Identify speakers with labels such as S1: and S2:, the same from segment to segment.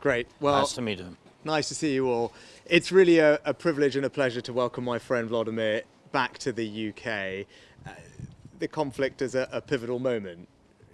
S1: Great. Well,
S2: nice to meet you.
S1: Nice to see you all. It's really a, a privilege and a pleasure to welcome my friend Vladimir back to the UK. Uh, the conflict is a, a pivotal moment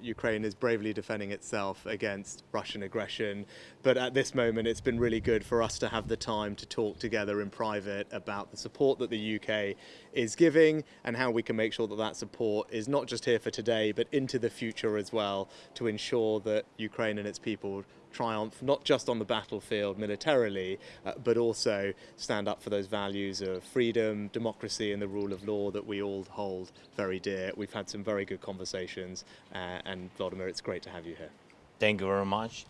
S1: Ukraine is bravely defending itself against Russian aggression. But at this moment, it's been really good for us to have the time to talk together in private about the support that the UK is giving and how we can make sure that that support is not just here for today, but into the future as well to ensure that Ukraine and its people triumph not just on the battlefield militarily, uh, but also stand up for those values of freedom, democracy, and the rule of law that we all hold very dear. We've had some very good conversations, uh, and Vladimir, it's great to have you here.
S2: Thank you very much.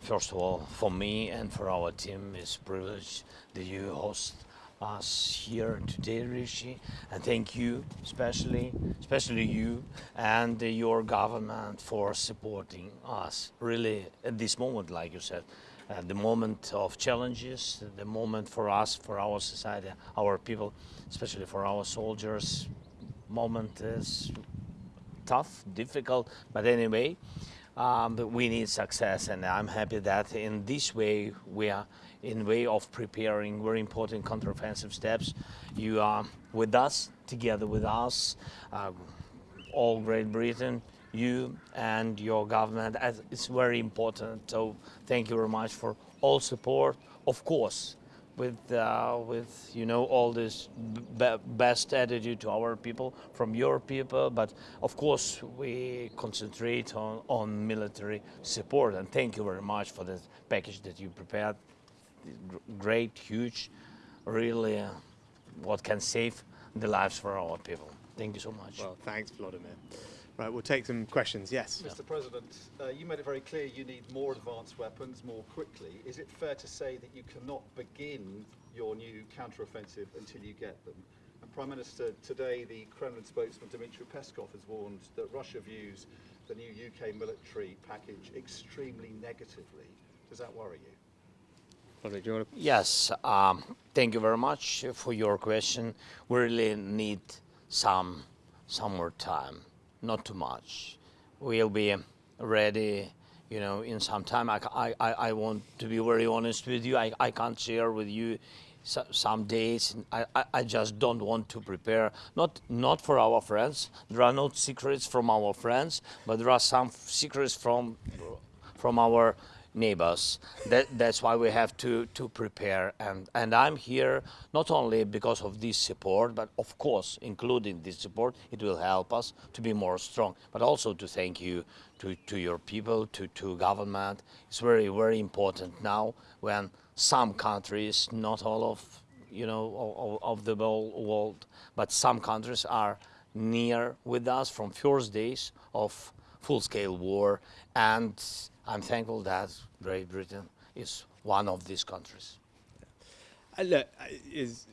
S2: First of all, for me and for our team, it's a privilege that you host us here today, Rishi, and thank you, especially, especially you and your government for supporting us. Really, at this moment, like you said, uh, the moment of challenges, the moment for us, for our society, our people, especially for our soldiers, moment is tough, difficult, but anyway, um, we need success, and I'm happy that in this way we are in way of preparing very important counteroffensive steps. You are with us, together with us, uh, all Great Britain, you and your government. It's very important. So thank you very much for all support. Of course, with uh, with you know all this best attitude to our people from your people but of course we concentrate on on military support and thank you very much for the package that you prepared great, huge, really uh, what can save the lives for our people. Thank you so much.
S1: Well, thanks, Vladimir. Right, we'll take some questions. Yes.
S3: Mr. President, uh, you made it very clear you need more advanced weapons more quickly. Is it fair to say that you cannot begin your new counteroffensive until you get them? And Prime Minister, today the Kremlin spokesman Dmitry Peskov has warned that Russia views the new UK military package extremely negatively. Does that worry you?
S2: Yes, um, thank you very much for your question. We really need some, some more time, not too much. We'll be ready, you know, in some time. I, I, I want to be very honest with you. I, I can't share with you some days. I, I just don't want to prepare, not, not for our friends. There are no secrets from our friends, but there are some secrets from, from our neighbors. That, that's why we have to, to prepare. And, and I'm here not only because of this support, but of course, including this support, it will help us to be more strong, but also to thank you to, to your people, to, to government. It's very, very important now when some countries, not all of, you know, of, of the whole world, but some countries are near with us from first days of full-scale war and I'm thankful that Great Britain is one of these countries.
S1: Look, it's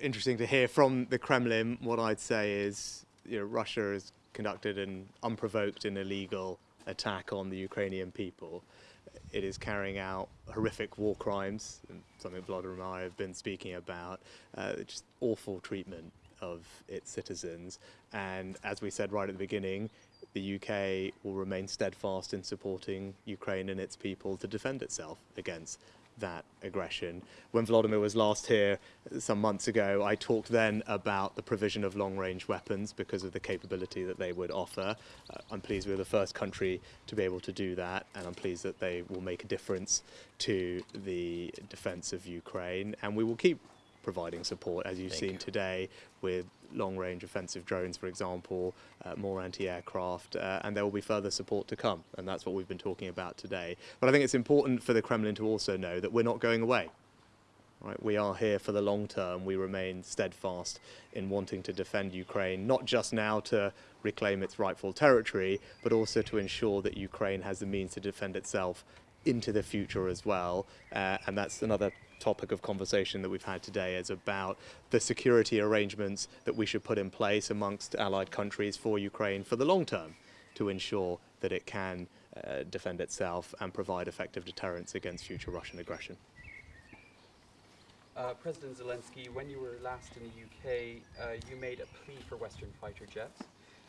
S1: interesting to hear from the Kremlin. What I'd say is, you know, Russia has conducted an unprovoked and illegal attack on the Ukrainian people. It is carrying out horrific war crimes, something Vladimir and I have been speaking about, uh, just awful treatment of its citizens. And as we said right at the beginning, the UK will remain steadfast in supporting Ukraine and its people to defend itself against that aggression. When Vladimir was last here some months ago, I talked then about the provision of long-range weapons because of the capability that they would offer. Uh, I'm pleased we're the first country to be able to do that, and I'm pleased that they will make a difference to the defense of Ukraine, and we will keep providing support, as you've Thank seen you. today, with long-range offensive drones, for example, uh, more anti-aircraft, uh, and there will be further support to come, and that's what we've been talking about today. But I think it's important for the Kremlin to also know that we're not going away. Right, we are here for the long term. We remain steadfast in wanting to defend Ukraine, not just now to reclaim its rightful territory, but also to ensure that Ukraine has the means to defend itself into the future as well. Uh, and that's another topic of conversation that we've had today is about the security arrangements that we should put in place amongst allied countries for Ukraine for the long term to ensure that it can uh, defend itself and provide effective deterrence against future Russian aggression.
S4: Uh, President Zelensky, when you were last in the UK, uh, you made a plea for Western fighter jets.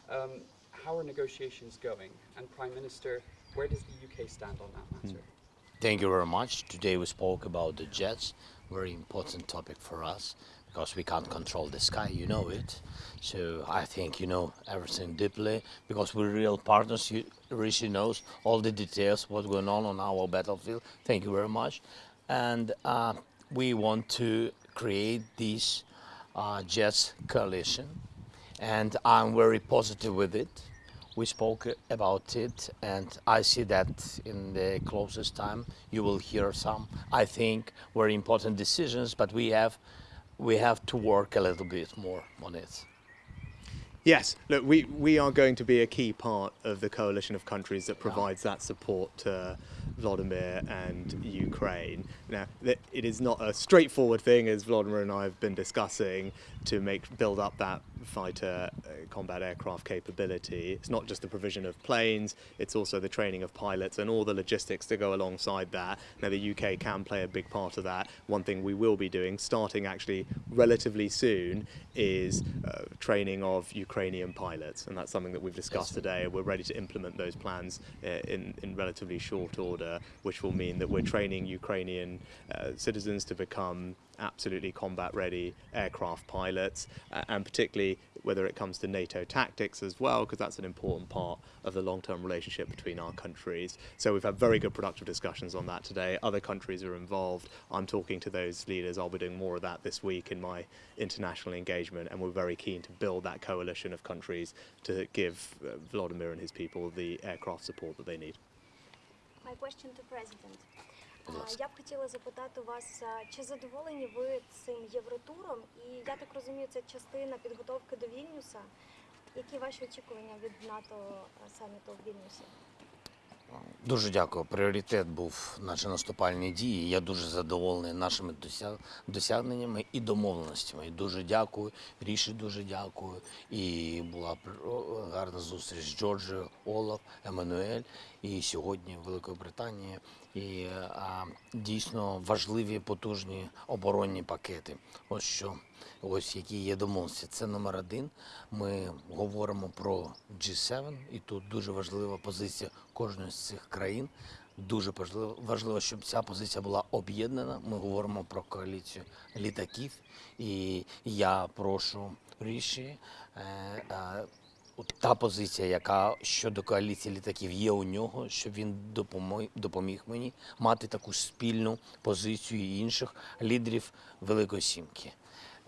S4: Um, how are negotiations going? And Prime Minister, where does the UK stand on that matter? Hmm.
S2: Thank you very much. Today we spoke about the jets, very important topic for us because we can't control the sky, you know it. So I think you know everything deeply because we're real partners. You, Rishi knows all the details, what's going on on our battlefield. Thank you very much. And uh, we want to create this uh, jets coalition, and I'm very positive with it. We spoke about it, and I see that in the closest time you will hear some, I think, very important decisions. But we have, we have to work a little bit more on it.
S1: Yes, look, we, we are going to be a key part of the coalition of countries that provides that support to Vladimir and Ukraine. Now, it is not a straightforward thing, as Vladimir and I have been discussing, to make build up that fighter uh, combat aircraft capability. It's not just the provision of planes; it's also the training of pilots and all the logistics to go alongside that. Now, the UK can play a big part of that. One thing we will be doing, starting actually relatively soon, is uh, training of Ukrainian pilots, and that's something that we've discussed today. We're ready to implement those plans uh, in in relatively short order, which will mean that we're training Ukrainian uh, citizens to become absolutely combat ready aircraft pilots, uh, and particularly whether it comes to NATO tactics as well, because that's an important part of the long term relationship between our countries. So we've had very good productive discussions on that today. Other countries are involved. I'm talking to those leaders. I'll be doing more of that this week in my international engagement, and we're very keen to build that coalition of countries to give uh, Vladimir and his people the aircraft support that they need.
S5: My question to President.
S2: Будь ласка.
S5: Я б хотіла запитати вас, чи задоволені ви цим євротуром? І я так розумію, це частина підготовки до Вільнюса. Які ваші очікування від НАТО саміту в Вільнюсі?
S2: Дуже дякую. Пріоритет був наші наступальні дії. Я дуже задоволений нашими досяг- досягненнями і домовленостями. Дуже дякую. Ріші дуже дякую. І була гарна зустріч з Джорджією, Олаф, Еммануель і сьогодні Великою Британією. І а, дійсно важливі потужні оборонні пакети. Ось що. Ось які є домовленості. Це номер один. Ми говоримо про G7, і тут дуже важлива позиція кожної з цих країн. Дуже важливо, щоб ця позиція була об'єднана. Ми говоримо про коаліцію літаків. І я прошу Ріші. Е, е, та позиція, яка щодо коаліції літаків є у нього, щоб він допомог, допоміг мені мати таку спільну позицію інших лідерів Великої Сімки.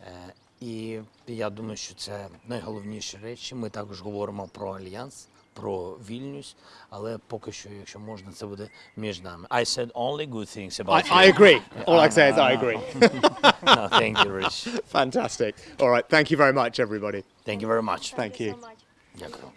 S2: Е, І я думаю, що це найголовніші речі. Ми також говоримо про альянс, про Вільнюс, але поки що, якщо можна, це буде між нами. I said only good things about
S1: I
S2: you.
S1: I agree. All I say is I agree.
S2: No, thank you, Rich.
S1: Fantastic. All right. Thank you very much, everybody.
S2: Thank you very much.
S1: Thank you.
S5: so much.
S2: Дякую.